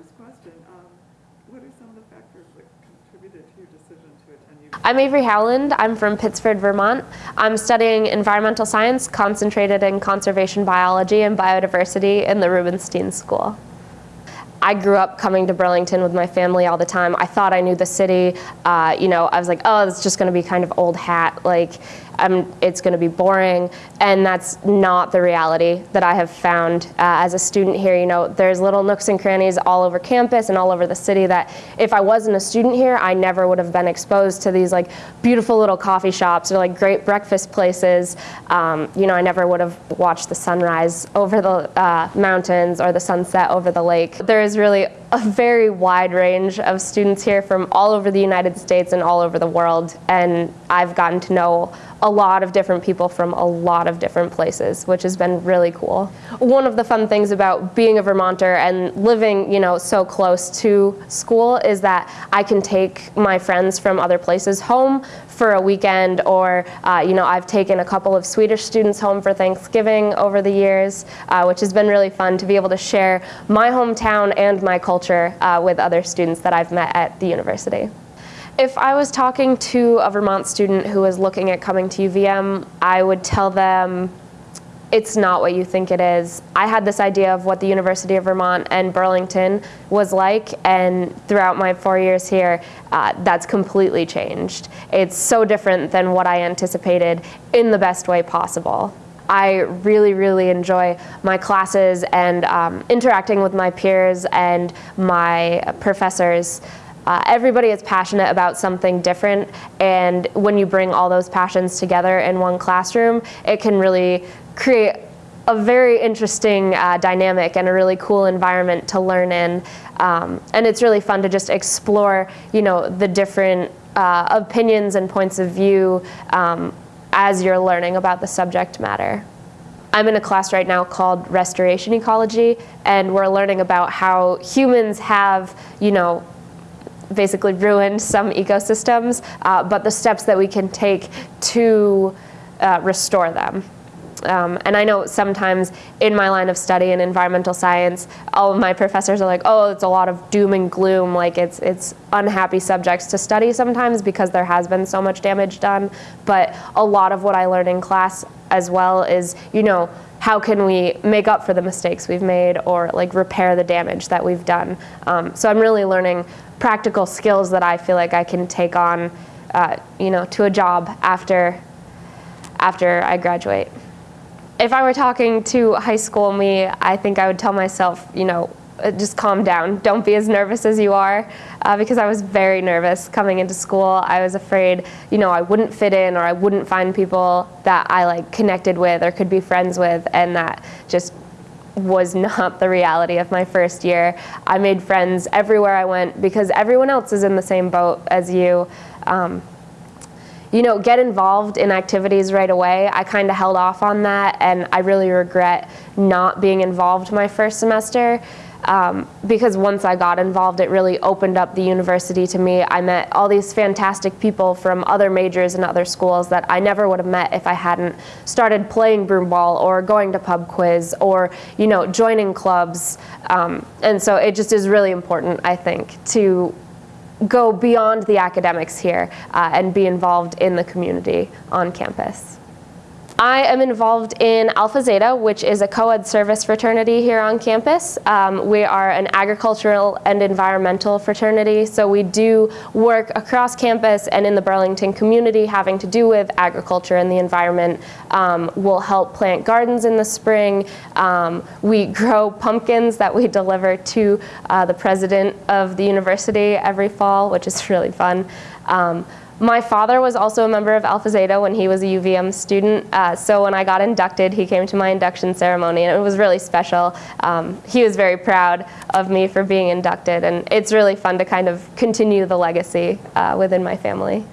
first question. Um, what are some of the factors that contributed to your decision to attend UVM? I'm Avery Howland. I'm from Pittsford, Vermont. I'm studying environmental science concentrated in conservation biology and biodiversity in the Rubenstein School. I grew up coming to Burlington with my family all the time. I thought I knew the city. Uh, you know, I was like, oh, it's just going to be kind of old hat. Like, I'm, it's going to be boring. And that's not the reality that I have found uh, as a student here. You know, there's little nooks and crannies all over campus and all over the city that if I wasn't a student here, I never would have been exposed to these like beautiful little coffee shops or like great breakfast places. Um, you know, I never would have watched the sunrise over the uh, mountains or the sunset over the lake. There is really a very wide range of students here from all over the United States and all over the world. And I've gotten to know a lot of different people from a lot of different places, which has been really cool. One of the fun things about being a Vermonter and living, you know, so close to school is that I can take my friends from other places home for a weekend or, uh, you know, I've taken a couple of Swedish students home for Thanksgiving over the years, uh, which has been really fun to be able to share my hometown and my culture uh, with other students that I've met at the university. If I was talking to a Vermont student who was looking at coming to UVM, I would tell them it's not what you think it is. I had this idea of what the University of Vermont and Burlington was like, and throughout my four years here, uh, that's completely changed. It's so different than what I anticipated in the best way possible. I really, really enjoy my classes and um, interacting with my peers and my professors. Uh, everybody is passionate about something different and when you bring all those passions together in one classroom, it can really create a very interesting uh, dynamic and a really cool environment to learn in. Um, and it's really fun to just explore, you know, the different uh, opinions and points of view um, as you're learning about the subject matter. I'm in a class right now called Restoration Ecology, and we're learning about how humans have, you know, basically ruined some ecosystems, uh, but the steps that we can take to uh, restore them. Um, and I know sometimes in my line of study in environmental science, all of my professors are like, oh, it's a lot of doom and gloom, like it's, it's unhappy subjects to study sometimes because there has been so much damage done. But a lot of what I learn in class as well is, you know, how can we make up for the mistakes we've made or like repair the damage that we've done. Um, so I'm really learning practical skills that I feel like I can take on, uh, you know, to a job after, after I graduate. If I were talking to high school me, I think I would tell myself, you know, uh, just calm down. Don't be as nervous as you are, uh, because I was very nervous coming into school. I was afraid, you know, I wouldn't fit in or I wouldn't find people that I like connected with or could be friends with, and that just was not the reality of my first year. I made friends everywhere I went because everyone else is in the same boat as you. Um, you know, get involved in activities right away. I kind of held off on that and I really regret not being involved my first semester um, because once I got involved, it really opened up the university to me. I met all these fantastic people from other majors and other schools that I never would have met if I hadn't started playing broomball or going to pub quiz or you know joining clubs. Um, and so it just is really important, I think, to go beyond the academics here uh, and be involved in the community on campus. I am involved in Alpha Zeta, which is a co-ed service fraternity here on campus. Um, we are an agricultural and environmental fraternity, so we do work across campus and in the Burlington community having to do with agriculture and the environment. Um, we'll help plant gardens in the spring. Um, we grow pumpkins that we deliver to uh, the president of the university every fall, which is really fun. My father was also a member of Alpha Zeta when he was a UVM student, uh, so when I got inducted, he came to my induction ceremony, and it was really special. Um, he was very proud of me for being inducted, and it's really fun to kind of continue the legacy uh, within my family.